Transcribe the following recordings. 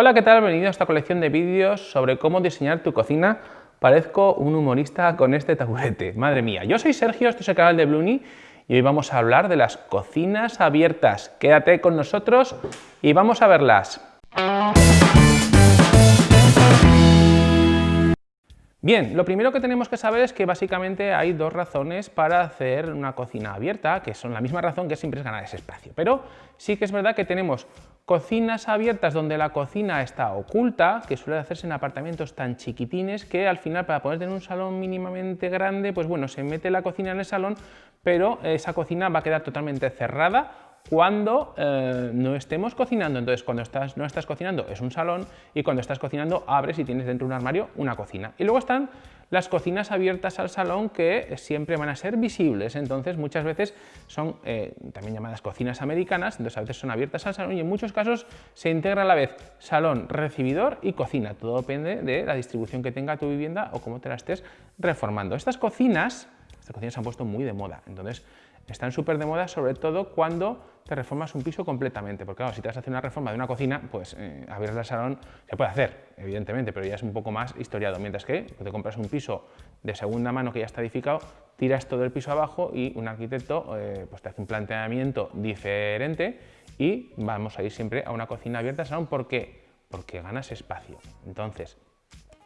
Hola, ¿qué tal? Bienvenido a esta colección de vídeos sobre cómo diseñar tu cocina. Parezco un humorista con este taburete, madre mía. Yo soy Sergio, este es el canal de Bluni y hoy vamos a hablar de las cocinas abiertas. Quédate con nosotros y vamos a verlas. Bien, lo primero que tenemos que saber es que básicamente hay dos razones para hacer una cocina abierta, que son la misma razón que siempre es ganar ese espacio. Pero sí que es verdad que tenemos cocinas abiertas donde la cocina está oculta, que suele hacerse en apartamentos tan chiquitines que al final para poder tener un salón mínimamente grande, pues bueno, se mete la cocina en el salón, pero esa cocina va a quedar totalmente cerrada cuando eh, no estemos cocinando. Entonces, cuando estás, no estás cocinando es un salón y cuando estás cocinando abres y tienes dentro de un armario una cocina. Y luego están las cocinas abiertas al salón que siempre van a ser visibles. Entonces, muchas veces son eh, también llamadas cocinas americanas, entonces a veces son abiertas al salón y en muchos casos se integra a la vez salón, recibidor y cocina. Todo depende de la distribución que tenga tu vivienda o cómo te la estés reformando. Estas cocinas, estas cocinas se han puesto muy de moda. Entonces, están súper de moda, sobre todo cuando te reformas un piso completamente, porque claro, si te vas a hacer una reforma de una cocina, pues eh, abrir el salón se puede hacer, evidentemente, pero ya es un poco más historiado, mientras que te compras un piso de segunda mano que ya está edificado, tiras todo el piso abajo y un arquitecto eh, pues te hace un planteamiento diferente y vamos a ir siempre a una cocina abierta al salón, ¿por qué? Porque ganas espacio. Entonces,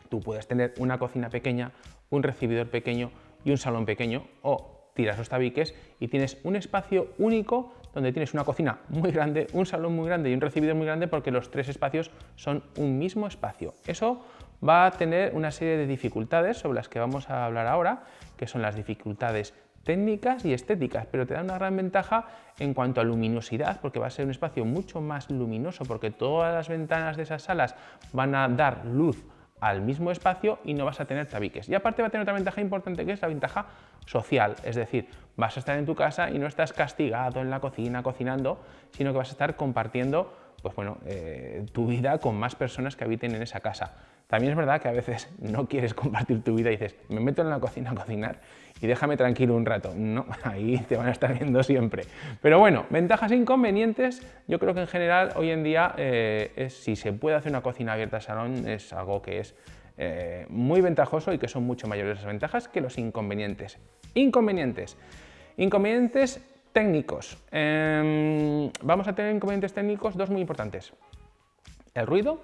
tú puedes tener una cocina pequeña, un recibidor pequeño y un salón pequeño, o tiras los tabiques y tienes un espacio único donde tienes una cocina muy grande, un salón muy grande y un recibidor muy grande porque los tres espacios son un mismo espacio. Eso va a tener una serie de dificultades sobre las que vamos a hablar ahora, que son las dificultades técnicas y estéticas, pero te da una gran ventaja en cuanto a luminosidad, porque va a ser un espacio mucho más luminoso, porque todas las ventanas de esas salas van a dar luz al mismo espacio y no vas a tener tabiques. Y aparte va a tener otra ventaja importante que es la ventaja social, es decir, vas a estar en tu casa y no estás castigado en la cocina cocinando, sino que vas a estar compartiendo pues bueno, eh, tu vida con más personas que habiten en esa casa. También es verdad que a veces no quieres compartir tu vida y dices, me meto en la cocina a cocinar y déjame tranquilo un rato. No, ahí te van a estar viendo siempre. Pero bueno, ventajas e inconvenientes, yo creo que en general hoy en día eh, si se puede hacer una cocina abierta al salón es algo que es eh, muy ventajoso y que son mucho mayores las ventajas que los inconvenientes. Inconvenientes. Inconvenientes técnicos. Em, vamos a tener inconvenientes técnicos, dos muy importantes. El ruido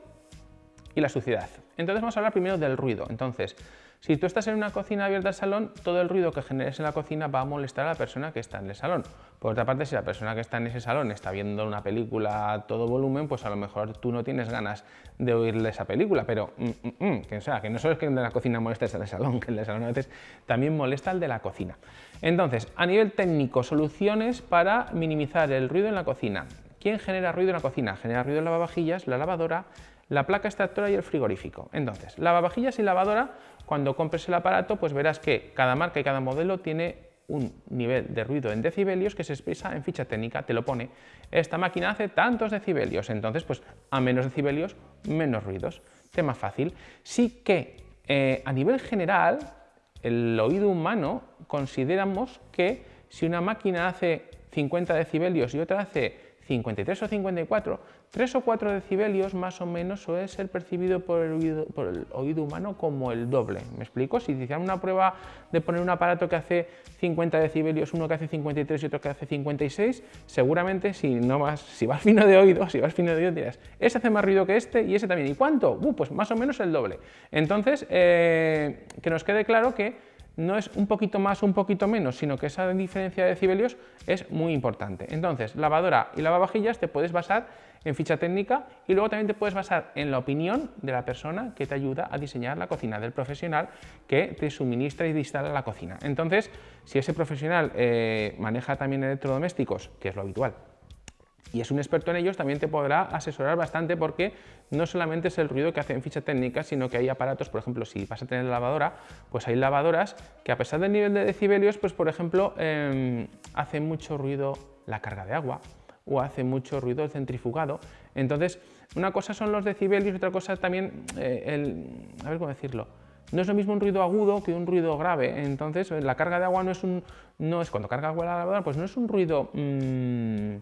y la suciedad. Entonces vamos a hablar primero del ruido. Entonces, si tú estás en una cocina abierta al salón, todo el ruido que generes en la cocina va a molestar a la persona que está en el salón. Por otra parte, si la persona que está en ese salón está viendo una película a todo volumen, pues a lo mejor tú no tienes ganas de oírle esa película, pero mm, mm, mm, que, sea, que no solo es que el de la cocina molesta del salón, que el salón a veces también molesta el de la cocina. Entonces, a nivel técnico, soluciones para minimizar el ruido en la cocina. ¿Quién genera ruido en la cocina? Genera ruido en lavavajillas, la lavadora, la placa extractora y el frigorífico. Entonces, lavavajillas y lavadora cuando compres el aparato, pues verás que cada marca y cada modelo tiene un nivel de ruido en decibelios que se expresa en ficha técnica, te lo pone. Esta máquina hace tantos decibelios, entonces pues a menos decibelios, menos ruidos. Tema fácil. Sí que eh, a nivel general, el oído humano consideramos que si una máquina hace 50 decibelios y otra hace 53 o 54, 3 o 4 decibelios más o menos suele ser percibido por el, oído, por el oído humano como el doble. ¿Me explico? Si hicieran una prueba de poner un aparato que hace 50 decibelios, uno que hace 53 y otro que hace 56, seguramente si, no vas, si vas fino de oído, si vas fino de oído dirás, ese hace más ruido que este y ese también. ¿Y cuánto? Uh, pues más o menos el doble. Entonces, eh, que nos quede claro que no es un poquito más un poquito menos, sino que esa diferencia de decibelios es muy importante. Entonces, lavadora y lavavajillas te puedes basar en ficha técnica y luego también te puedes basar en la opinión de la persona que te ayuda a diseñar la cocina, del profesional que te suministra y instala la cocina. Entonces, si ese profesional eh, maneja también electrodomésticos, que es lo habitual, y es un experto en ellos, también te podrá asesorar bastante porque no solamente es el ruido que hace en ficha técnica, sino que hay aparatos, por ejemplo, si vas a tener lavadora, pues hay lavadoras que a pesar del nivel de decibelios, pues por ejemplo, eh, hace mucho ruido la carga de agua o hace mucho ruido el centrifugado. Entonces, una cosa son los decibelios y otra cosa también eh, el... a ver cómo decirlo... No es lo mismo un ruido agudo que un ruido grave, entonces la carga de agua no es un... no es cuando carga agua la lavadora, pues no es un ruido... Mm,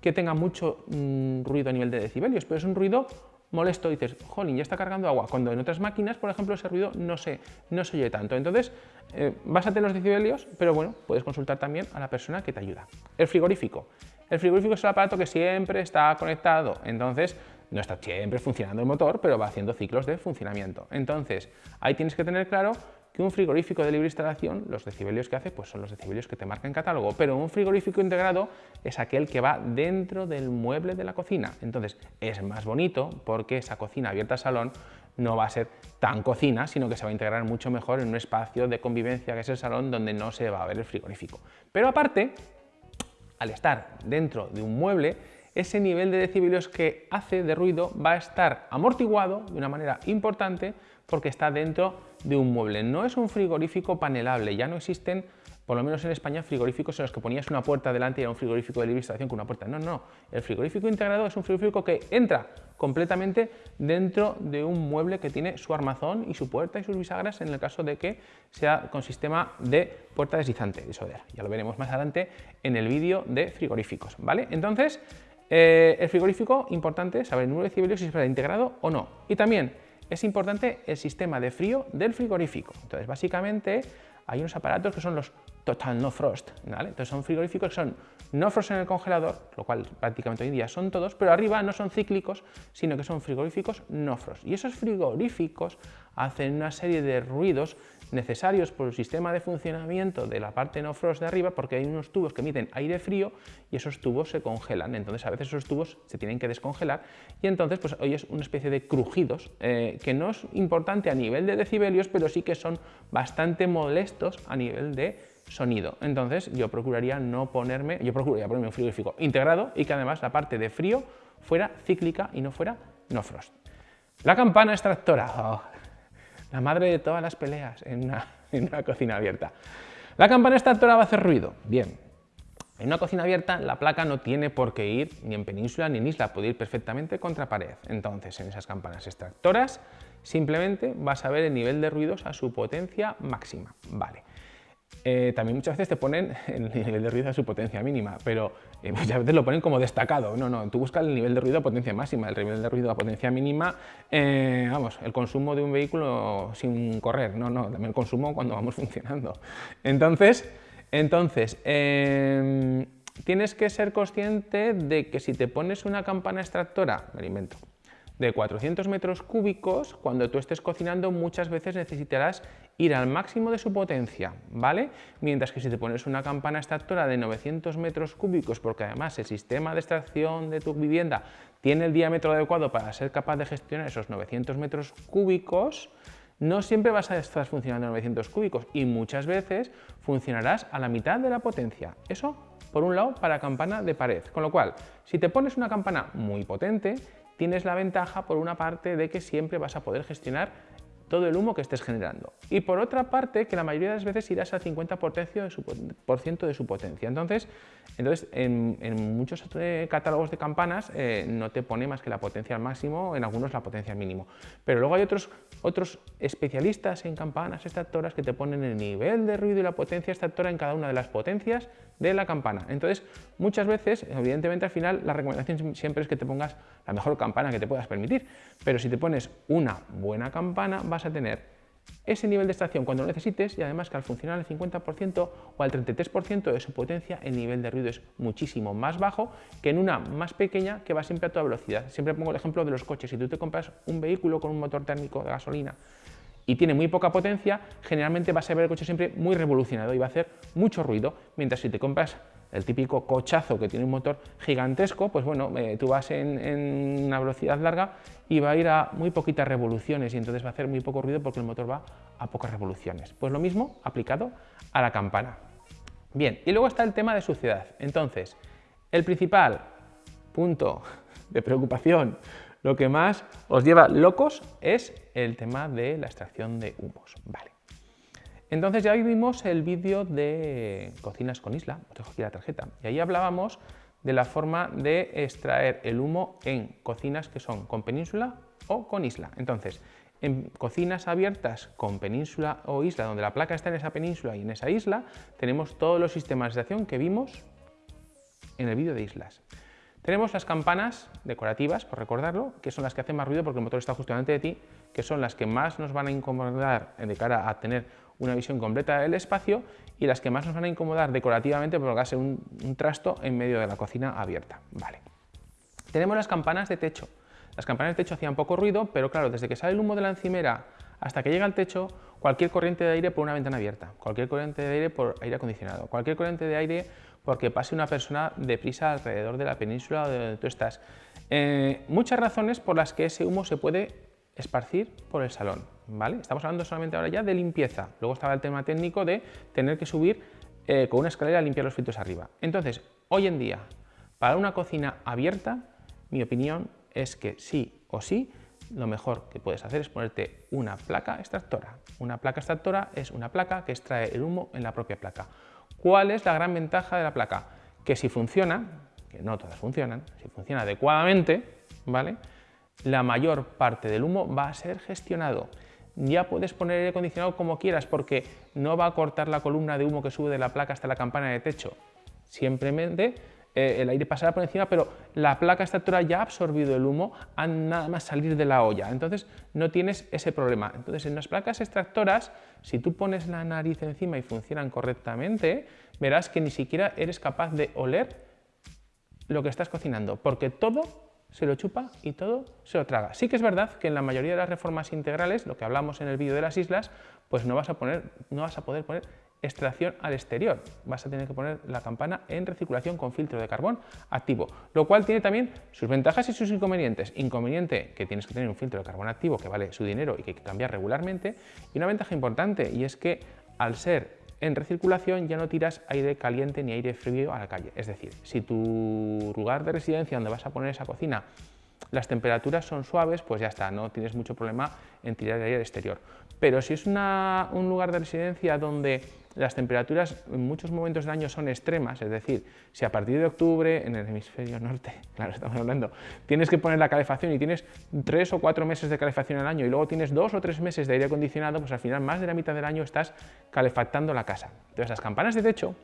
que tenga mucho mm, ruido a nivel de decibelios, pero es un ruido molesto, dices, jolín, ya está cargando agua, cuando en otras máquinas, por ejemplo, ese ruido no se, no se oye tanto. Entonces, eh, básate en los decibelios, pero bueno, puedes consultar también a la persona que te ayuda. El frigorífico. El frigorífico es el aparato que siempre está conectado, entonces no está siempre funcionando el motor, pero va haciendo ciclos de funcionamiento. Entonces, ahí tienes que tener claro un frigorífico de libre instalación, los decibelios que hace, pues son los decibelios que te marca en catálogo, pero un frigorífico integrado es aquel que va dentro del mueble de la cocina. Entonces, es más bonito porque esa cocina abierta al salón no va a ser tan cocina, sino que se va a integrar mucho mejor en un espacio de convivencia que es el salón donde no se va a ver el frigorífico. Pero aparte, al estar dentro de un mueble, ese nivel de decibelios que hace de ruido va a estar amortiguado de una manera importante porque está dentro de un mueble. No es un frigorífico panelable, ya no existen, por lo menos en España, frigoríficos en los que ponías una puerta delante y era un frigorífico de libre con una puerta. No, no, el frigorífico integrado es un frigorífico que entra completamente dentro de un mueble que tiene su armazón y su puerta y sus bisagras en el caso de que sea con sistema de puerta deslizante. Eso ya lo veremos más adelante en el vídeo de frigoríficos. ¿vale? Entonces, eh, el frigorífico, importante saber el número de decibelios si es integrado o no. Y también es importante el sistema de frío del frigorífico. Entonces, básicamente, hay unos aparatos que son los Total No Frost, Entonces son frigoríficos que son no frost en el congelador, lo cual prácticamente hoy en día son todos, pero arriba no son cíclicos, sino que son frigoríficos no frost. Y esos frigoríficos hacen una serie de ruidos necesarios por el sistema de funcionamiento de la parte no frost de arriba porque hay unos tubos que emiten aire frío y esos tubos se congelan, entonces a veces esos tubos se tienen que descongelar y entonces pues oyes una especie de crujidos eh, que no es importante a nivel de decibelios pero sí que son bastante molestos a nivel de sonido. Entonces yo procuraría no ponerme, yo procuraría ponerme un frigorífico integrado y que además la parte de frío fuera cíclica y no fuera no frost. La campana extractora. Oh, la madre de todas las peleas en una, cocina abierta. La campana extractora va a hacer ruido. Bien, en una cocina abierta la placa no tiene por qué ir ni en península ni en isla, puede ir perfectamente contra pared. Entonces, en esas campanas extractoras simplemente vas a ver el nivel de ruidos a su potencia máxima. Vale. Eh, también muchas veces te ponen el nivel de ruido a su potencia mínima, pero eh, muchas veces lo ponen como destacado. No, no, tú buscas el nivel de ruido a potencia máxima, el nivel de ruido a potencia mínima, eh, vamos, el consumo de un vehículo sin correr, no, no, también el consumo cuando vamos funcionando. Entonces, entonces em, tienes que ser consciente de que si te pones una campana extractora, me lo invento, de 400 metros cúbicos, cuando tú estés cocinando muchas veces necesitarás ir al máximo de su potencia, ¿vale? Mientras que si te pones una campana extractora de 900 metros cúbicos, porque además el sistema de extracción de tu vivienda tiene el diámetro adecuado para ser capaz de gestionar esos 900 metros cúbicos, no siempre vas a estar funcionando a 900 cúbicos y muchas veces funcionarás a la mitad de la potencia. Eso, por un lado, para campana de pared. Con lo cual, si te pones una campana muy potente, tienes la ventaja por una parte de que siempre vas a poder gestionar todo el humo que estés generando. Y por otra parte, que la mayoría de las veces irás al 50% de su, por ciento de su potencia. Entonces, entonces en, muchos eh, catálogos de campanas eh, no te pone más que la potencia al máximo, en algunos la potencia al mínimo. Pero luego hay otros, otros especialistas en campanas extractoras que te ponen el nivel de ruido y la potencia extractora en cada una de las potencias de la campana. Entonces, muchas veces, evidentemente al final, la recomendación siempre es que te pongas la mejor campana que te puedas permitir, pero si te pones una buena campana vas a tener ese nivel de extracción cuando lo necesites y además que al funcionar al 50% o al 33% de su potencia el nivel de ruido es muchísimo más bajo que en una más pequeña que va siempre a toda velocidad. Siempre pongo el ejemplo de los coches. Si tú te compras un vehículo con un motor térmico de gasolina y tiene muy poca potencia, generalmente vas a ver el coche siempre muy revolucionado y va a hacer mucho ruido, mientras si te compras el típico cochazo que tiene un motor gigantesco, pues bueno, eh, tú vas en, una velocidad larga y va a ir a muy poquitas revoluciones y entonces va a hacer muy poco ruido porque el motor va a pocas revoluciones. Pues lo mismo aplicado a la campana. Bien, y luego está el tema de suciedad. Entonces, el principal punto de preocupación, lo que más os lleva locos es el tema de la extracción de humos. Vale. Entonces ya vimos el vídeo de Cocinas con Isla, os dejo aquí la tarjeta, y ahí hablábamos de la forma de extraer el humo en cocinas que son con península o con isla. Entonces, en cocinas abiertas con península o isla, donde la placa está en esa península y en esa isla, tenemos todos los sistemas de extracción que vimos en el vídeo de islas. Tenemos las campanas decorativas, por recordarlo, que son las que hacen más ruido porque el motor está justo delante de ti, que son las que más nos van a incomodar de cara a tener una visión completa del espacio y las que más nos van a incomodar decorativamente porque va a ser un, trasto en medio de la cocina abierta. Vale. Tenemos las campanas de techo. Las campanas de techo hacían poco ruido, pero claro, desde que sale el humo de la encimera hasta que llega al techo, cualquier corriente de aire por una ventana abierta, cualquier corriente de aire por aire acondicionado, cualquier corriente de aire porque pase una persona deprisa alrededor de la península de donde tú estás. Eh, muchas razones por las que ese humo se puede esparcir por el salón. ¿vale? Estamos hablando solamente ahora ya de limpieza. Luego estaba el tema técnico de tener que subir eh, con una escalera a limpiar los filtros arriba. Entonces, hoy en día, para una cocina abierta, mi opinión es que sí o sí lo mejor que puedes hacer es ponerte una placa extractora. Una placa extractora es una placa que extrae el humo en la propia placa. ¿Cuál es la gran ventaja de la placa? Que si funciona, que no todas funcionan, si funciona adecuadamente, ¿vale? La mayor parte del humo va a ser gestionado. Ya puedes poner aire acondicionado como quieras porque no va a cortar la columna de humo que sube de la placa hasta la campana de techo. Simplemente eh, el aire pasará por encima, pero la placa extractora ya ha absorbido el humo a nada más salir de la olla, entonces no tienes ese problema. Entonces en las placas extractoras, si tú pones la nariz encima y funcionan correctamente, verás que ni siquiera eres capaz de oler lo que estás cocinando, porque todo se lo chupa y todo se lo traga. Sí que es verdad que en la mayoría de las reformas integrales, lo que hablamos en el vídeo de las islas, pues no vas a, poner, no vas a poder poner extracción al exterior. Vas a tener que poner la campana en recirculación con filtro de carbón activo, lo cual tiene también sus ventajas y sus inconvenientes. Inconveniente que tienes que tener un filtro de carbón activo que vale su dinero y que hay que cambiar regularmente. Y una ventaja importante y es que al ser en recirculación ya no tiras aire caliente ni aire frío a la calle. Es decir, si tu lugar de residencia donde vas a poner esa cocina las temperaturas son suaves, pues ya está, no tienes mucho problema en tirar aire exterior. Pero si es un lugar de residencia donde las temperaturas en muchos momentos del año son extremas, es decir, si a partir de octubre en el hemisferio norte, claro, estamos hablando, tienes que poner la calefacción y tienes tres o cuatro meses de calefacción al año y luego tienes dos o tres meses de aire acondicionado, pues al final más de la mitad del año estás calefactando la casa. Entonces las campanas de techo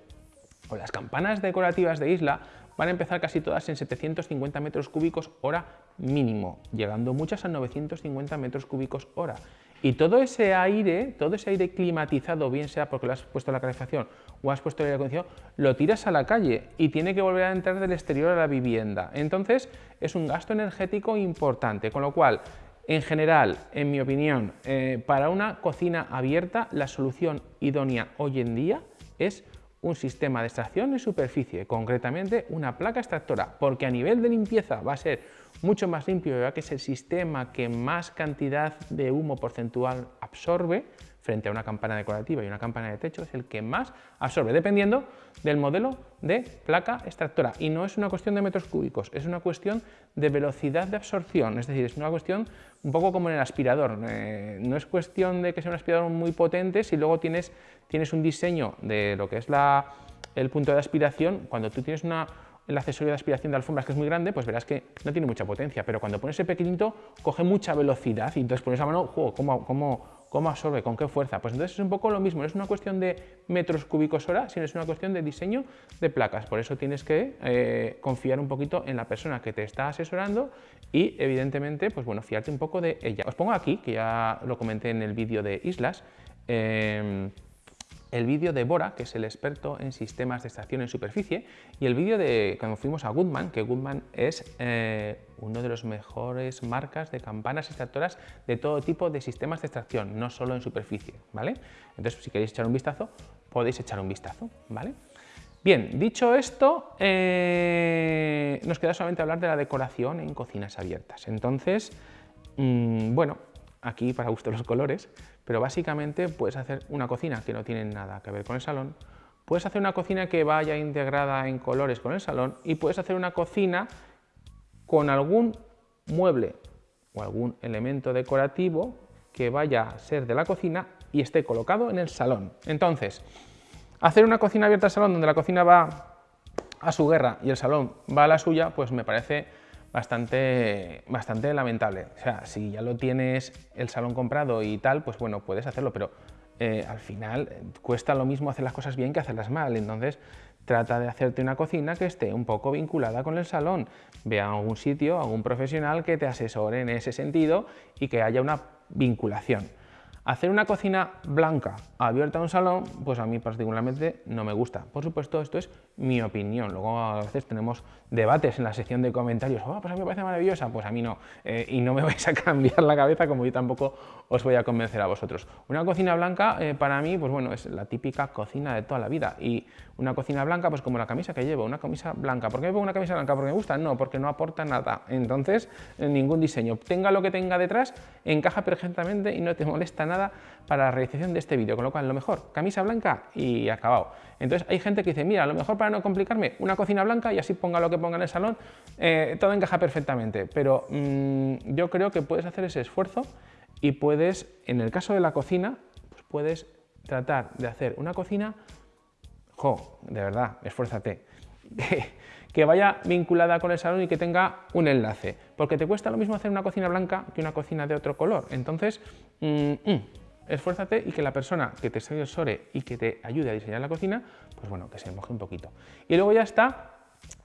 o las campanas decorativas de isla van a empezar casi todas en 750 metros cúbicos hora mínimo, llegando muchas a 950 metros cúbicos hora. Y todo ese aire, todo ese aire climatizado, bien sea porque lo has puesto la calefacción o has puesto el aire acondicionado, lo tiras a la calle y tiene que volver a entrar del exterior a la vivienda. Entonces es un gasto energético importante, con lo cual, en general, en mi opinión, eh, para una cocina abierta, la solución idónea hoy en día es un sistema de extracción en superficie, concretamente una placa extractora, porque a nivel de limpieza va a ser mucho más limpio, ya que es el sistema que más cantidad de humo porcentual absorbe frente a una campana decorativa y una campana de techo, es el que más absorbe, dependiendo del modelo de placa extractora. Y no es una cuestión de metros cúbicos, es una cuestión de velocidad de absorción, es decir, es una cuestión un poco como en el aspirador. Eh, no es cuestión de que sea un aspirador muy potente si luego tienes, tienes un diseño de lo que es la, el punto de aspiración, cuando tú tienes una, el accesorio de aspiración de alfombras que es muy grande, pues verás que no tiene mucha potencia, pero cuando pones el pequeñito coge mucha velocidad y entonces pones a mano, juego, ¿cómo, cómo, cómo absorbe? ¿Con qué fuerza? Pues entonces es un poco lo mismo, no es una cuestión de metros cúbicos hora, sino es una cuestión de diseño de placas. Por eso tienes que eh, confiar un poquito en la persona que te está asesorando y evidentemente, pues bueno, fiarte un poco de ella. Os pongo aquí, que ya lo comenté en el vídeo de islas, eh, el vídeo de Bora, que es el experto en sistemas de extracción en superficie, y el vídeo de cuando fuimos a Goodman, que Goodman es eh, uno de los mejores marcas de campanas extractoras de todo tipo de sistemas de extracción, no solo en superficie, ¿vale? Entonces, si queréis echar un vistazo, podéis echar un vistazo, ¿vale? Bien, dicho esto, eh, nos queda solamente hablar de la decoración en cocinas abiertas. Entonces, mm, bueno, aquí para gusto los colores, pero básicamente puedes hacer una cocina que no tiene nada que ver con el salón, puedes hacer una cocina que vaya integrada en colores con el salón y puedes hacer una cocina con algún mueble o algún elemento decorativo que vaya a ser de la cocina y esté colocado en el salón. Entonces, hacer una cocina abierta al salón donde la cocina va a su guerra y el salón va a la suya, pues me parece bastante, bastante lamentable. O sea, si ya lo tienes el salón comprado y tal, pues bueno, puedes hacerlo, pero eh, al final eh, cuesta lo mismo hacer las cosas bien que hacerlas mal. Entonces, trata de hacerte una cocina que esté un poco vinculada con el salón. Ve a algún sitio, a algún profesional que te asesore en ese sentido y que haya una vinculación. Hacer una cocina blanca abierta a un salón, pues a mí particularmente no me gusta. Por supuesto, esto es mi opinión. Luego a veces tenemos debates en la sección de comentarios. Oh, pues a mí me parece maravillosa. Pues a mí no. Eh, y no me vais a cambiar la cabeza como yo tampoco os voy a convencer a vosotros. Una cocina blanca eh, para mí, pues bueno, es la típica cocina de toda la vida. Y una cocina blanca, pues como la camisa que llevo, una camisa blanca. ¿Por qué me pongo una camisa blanca? ¿Porque me gusta? No, porque no aporta nada. Entonces, ningún diseño. Tenga lo que tenga detrás, encaja perfectamente y no te molesta nada para la realización de este vídeo, con lo cual lo mejor, camisa blanca y acabado. Entonces hay gente que dice, mira, lo mejor para no complicarme, una cocina blanca y así ponga lo que ponga en el salón, eh, todo encaja perfectamente, pero mm, yo creo que puedes hacer ese esfuerzo y puedes, en el caso de la cocina, pues puedes tratar de hacer una cocina, jo, de verdad, esfuérzate, que vaya vinculada con el salón y que tenga un enlace, porque te cuesta lo mismo hacer una cocina blanca que una cocina de otro color. Entonces, mm, mm, esfuérzate y que la persona que te asesore y que te ayude a diseñar la cocina, pues bueno, que se moje un poquito. Y luego ya está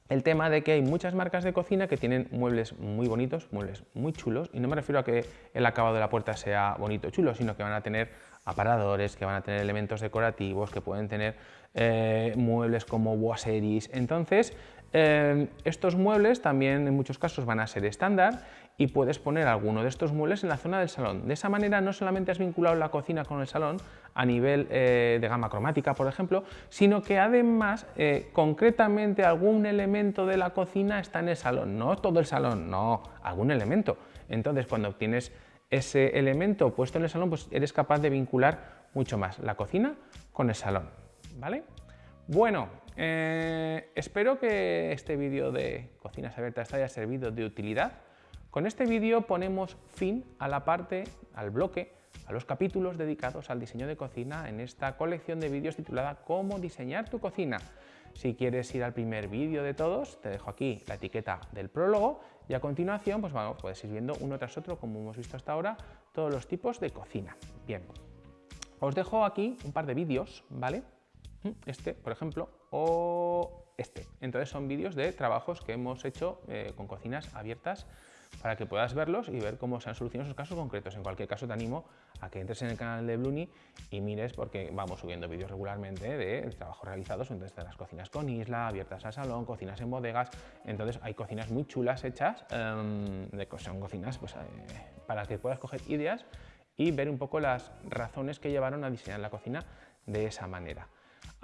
el tema de que hay muchas marcas de cocina que tienen muebles muy bonitos, muebles muy chulos, y no me refiero a que el acabado de la puerta sea bonito o chulo, sino que van a tener aparadores, que van a tener elementos decorativos, que pueden tener eh, muebles como boiseries. Entonces, Em, estos muebles también en muchos casos van a ser estándar y puedes poner alguno de estos muebles en la zona del salón. De esa manera no solamente has vinculado la cocina con el salón a nivel eh, de gama cromática, por ejemplo, sino que además eh, concretamente algún elemento de la cocina está en el salón, no todo el salón, no, algún elemento. Entonces cuando obtienes ese elemento puesto en el salón, pues eres capaz de vincular mucho más la cocina con el salón. ¿vale? Bueno, eh, espero que este vídeo de cocinas abiertas te haya servido de utilidad. Con este vídeo ponemos fin a la parte, al bloque, a los capítulos dedicados al diseño de cocina en esta colección de vídeos titulada Cómo diseñar tu cocina. Si quieres ir al primer vídeo de todos, te dejo aquí la etiqueta del prólogo y a continuación pues bueno, puedes ir viendo uno tras otro, como hemos visto hasta ahora, todos los tipos de cocina. Bien, os dejo aquí un par de vídeos, ¿vale? Este, por ejemplo, o este. Entonces son vídeos de trabajos que hemos hecho eh, con cocinas abiertas para que puedas verlos y ver cómo se han solucionado esos casos concretos. En cualquier caso te animo a que entres en el canal de Bluni y mires porque vamos subiendo vídeos regularmente de trabajos realizados entonces de las cocinas con isla, abiertas al salón, cocinas en bodegas, entonces hay cocinas muy chulas hechas, em, son cocinas pues, eh, para que puedas coger ideas y ver un poco las razones que llevaron a diseñar la cocina de esa manera.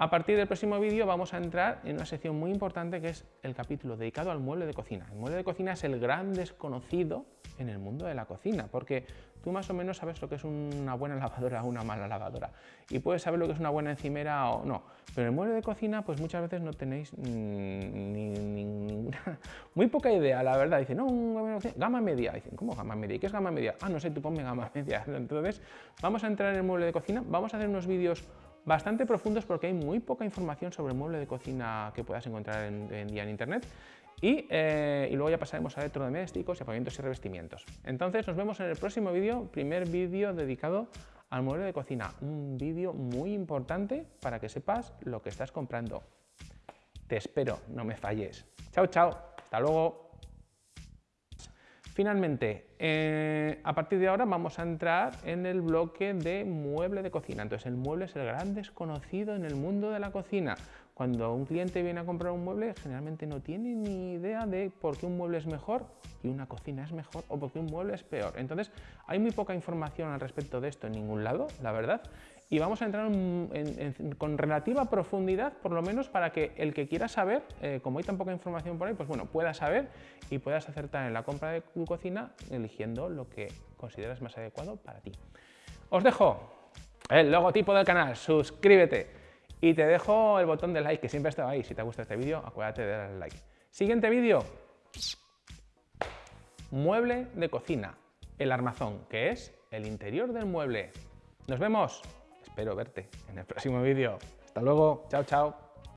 A partir del próximo vídeo vamos a entrar en una sección muy importante que es el capítulo dedicado al mueble de cocina. El mueble de cocina es el gran desconocido en el mundo de la cocina, porque tú más o menos sabes lo que es una buena lavadora o una mala lavadora, y puedes saber lo que es una buena encimera o no, pero el mueble de cocina pues muchas veces no tenéis ni, ninguna, muy poca idea, la verdad. Dicen, no, gama media. Dicen, ¿cómo gama media? ¿Y qué es gama media? Ah, no sé, tú ponme gama media. Entonces, vamos a entrar en el mueble de cocina, vamos a hacer unos vídeos bastante profundos porque hay muy poca información sobre el mueble de cocina que puedas encontrar en, día en internet. Eh, y, luego ya pasaremos a electrodomésticos y apagamientos y revestimientos. Entonces nos vemos en el próximo vídeo, primer vídeo dedicado al mueble de cocina. Un vídeo muy importante para que sepas lo que estás comprando. Te espero, no me falles. Chao, chao. Hasta luego. Finalmente, eh, a partir de ahora vamos a entrar en el bloque de mueble de cocina. Entonces el mueble es el gran desconocido en el mundo de la cocina. Cuando un cliente viene a comprar un mueble, generalmente no tiene ni idea de por qué un mueble es mejor y una cocina es mejor o por qué un mueble es peor. Entonces hay muy poca información al respecto de esto en ningún lado, la verdad y vamos a entrar con relativa profundidad, por lo menos para que el que quiera saber, eh, como hay tan poca información por ahí, pues bueno, pueda saber y puedas acertar en la compra de tu cocina eligiendo lo que consideras más adecuado para ti. Os dejo el logotipo del canal, suscríbete y te dejo el botón de like que siempre ha estado ahí. Si te gusta este vídeo, acuérdate de darle like. Siguiente vídeo, mueble de cocina, el armazón, que es el interior del mueble. Nos vemos espero verte en el próximo vídeo. Hasta luego, chao, chao.